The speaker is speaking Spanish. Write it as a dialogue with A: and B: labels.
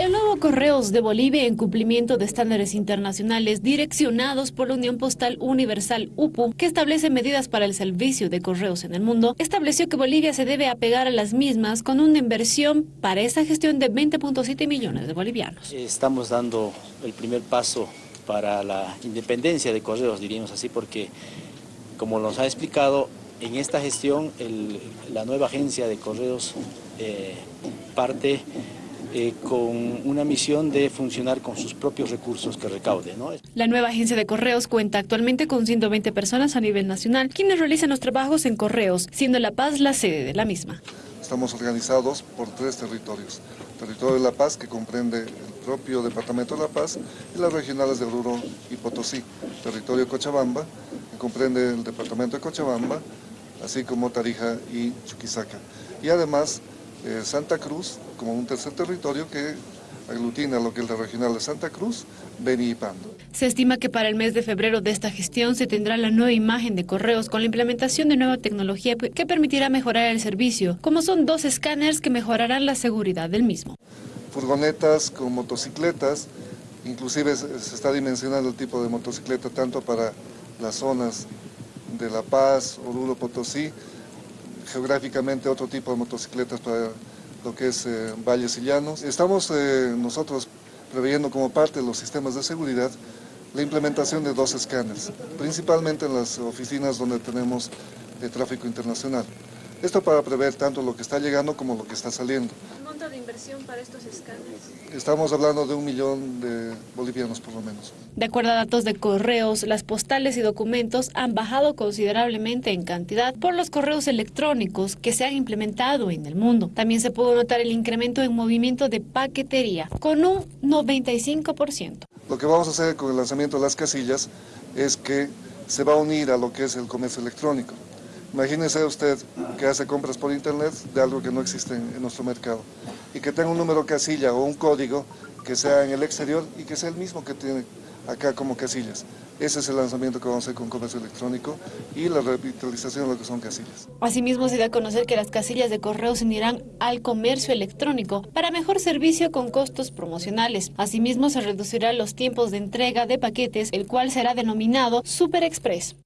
A: El nuevo Correos de Bolivia, en cumplimiento de estándares internacionales direccionados por la Unión Postal Universal UPU, que establece medidas para el servicio de correos en el mundo, estableció que Bolivia se debe apegar a las mismas con una inversión para esa gestión de 20.7 millones de bolivianos.
B: Estamos dando el primer paso para la independencia de correos, diríamos así, porque como nos ha explicado, en esta gestión la nueva agencia de correos eh, parte eh, con una misión de funcionar con sus propios recursos que recaude.
A: La nueva agencia de correos cuenta actualmente con 120 personas a nivel nacional, quienes realizan los trabajos en correos, siendo La Paz la sede de la misma.
C: Estamos organizados por tres territorios. territorio de La Paz, que comprende el propio departamento de La Paz, y las regionales de Oruro y Potosí. Territorio Cochabamba, que comprende el departamento de Cochabamba, así como Tarija y Chuquisaca. Y además eh, Santa Cruz como un tercer territorio que aglutina lo que es la regional de Santa Cruz, Beni y Pando.
A: Se estima que para el mes de febrero de esta gestión se tendrá la nueva imagen de correos con la implementación de nueva tecnología que permitirá mejorar el servicio, como son dos escáneres que mejorarán la seguridad del mismo.
C: Furgonetas con motocicletas, inclusive se está dimensionando el tipo de motocicleta tanto para las zonas de La Paz, Oruro, Potosí, geográficamente otro tipo de motocicletas para lo que es eh, valles y llanos. Estamos eh, nosotros preveyendo como parte de los sistemas de seguridad la implementación de dos escáneres, principalmente en las oficinas donde tenemos de tráfico internacional. Esto para prever tanto lo que está llegando como lo que está saliendo.
A: ¿El monto de inversión para estos escáneres?
C: Estamos hablando de un millón de bolivianos por lo menos.
A: De acuerdo a datos de correos, las postales y documentos han bajado considerablemente en cantidad por los correos electrónicos que se han implementado en el mundo. También se pudo notar el incremento en movimiento de paquetería, con un 95%.
C: Lo que vamos a hacer con el lanzamiento de las casillas es que se va a unir a lo que es el comercio electrónico. Imagínese usted que hace compras por internet de algo que no existe en, nuestro mercado y que tenga un número casilla o un código que sea en el exterior y que sea el mismo que tiene acá como casillas. Ese es el lanzamiento que vamos a hacer con comercio electrónico y la revitalización de lo que son casillas.
A: Asimismo, se da a conocer que las casillas de correo se unirán al comercio electrónico para mejor servicio con costos promocionales. Asimismo, se reducirán los tiempos de entrega de paquetes, el cual será denominado Super Express.